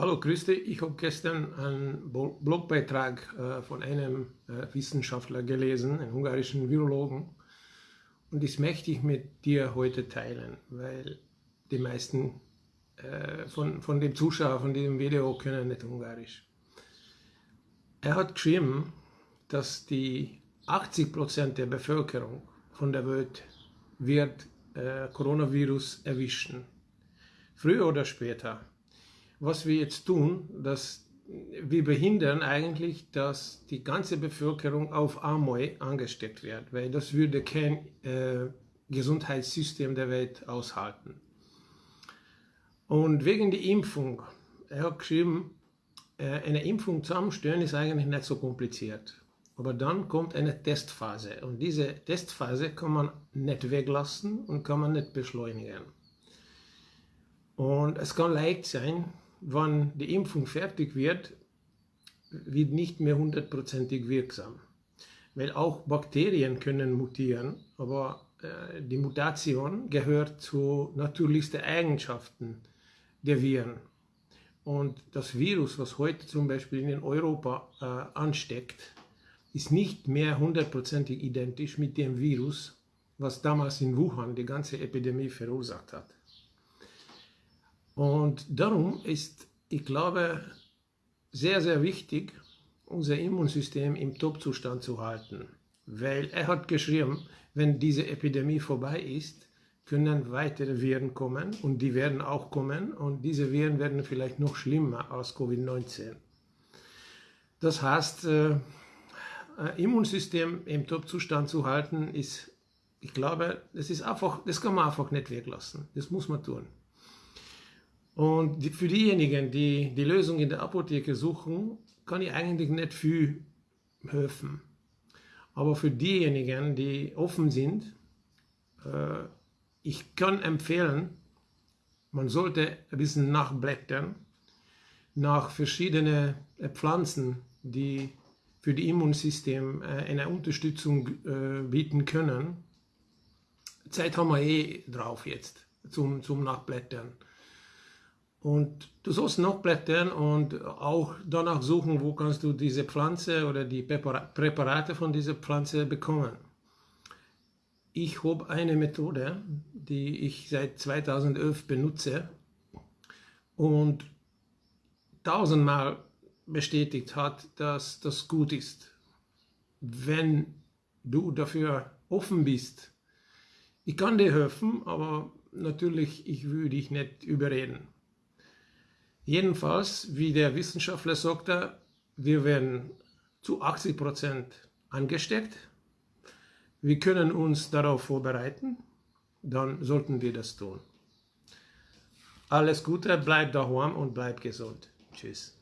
Hallo, grüß dich. Ich habe gestern einen Blogbeitrag äh, von einem äh, Wissenschaftler gelesen, einem ungarischen Virologen. Und das möchte ich mit dir heute teilen, weil die meisten äh, von, von den Zuschauern von diesem Video können nicht Ungarisch. Er hat geschrieben, dass die 80% der Bevölkerung von der Welt wird Coronavirus erwischen. Früher oder später was wir jetzt tun, dass wir behindern eigentlich, dass die ganze Bevölkerung auf einmal angesteckt wird, weil das würde kein äh, Gesundheitssystem der Welt aushalten. Und wegen der Impfung, er hat geschrieben, äh, eine Impfung zusammenstellen ist eigentlich nicht so kompliziert. Aber dann kommt eine Testphase und diese Testphase kann man nicht weglassen und kann man nicht beschleunigen. Und es kann leicht sein, wann die Impfung fertig wird, wird nicht mehr hundertprozentig wirksam. Weil auch Bakterien können mutieren, aber äh, die Mutation gehört zu natürlichsten Eigenschaften der Viren. Und das Virus, was heute zum Beispiel in Europa äh, ansteckt, ist nicht mehr hundertprozentig identisch mit dem Virus, was damals in Wuhan die ganze Epidemie verursacht hat. Und darum ist, ich glaube, sehr, sehr wichtig, unser Immunsystem im Top-Zustand zu halten. Weil er hat geschrieben, wenn diese Epidemie vorbei ist, können weitere Viren kommen und die werden auch kommen und diese Viren werden vielleicht noch schlimmer als Covid-19. Das heißt, äh, Immunsystem im Top-Zustand zu halten, ist, ich glaube, das ist einfach, das kann man einfach nicht weglassen. Das muss man tun. Und für diejenigen, die die Lösung in der Apotheke suchen, kann ich eigentlich nicht viel helfen. Aber für diejenigen, die offen sind, äh, ich kann empfehlen, man sollte ein bisschen nachblättern nach verschiedenen äh, Pflanzen, die für das Immunsystem äh, eine Unterstützung bieten können. Zeit haben wir eh drauf jetzt zum, zum Nachblättern. Und du sollst noch blättern und auch danach suchen, wo kannst du diese Pflanze oder die Präparate von dieser Pflanze bekommen. Ich habe eine Methode, die ich seit 2011 benutze und tausendmal bestätigt hat, dass das gut ist. Wenn du dafür offen bist, ich kann dir helfen, aber natürlich, ich würde dich nicht überreden. Jedenfalls, wie der Wissenschaftler sagte, wir werden zu 80% angesteckt. Wir können uns darauf vorbereiten, dann sollten wir das tun. Alles Gute, bleib daheim und bleib gesund. Tschüss.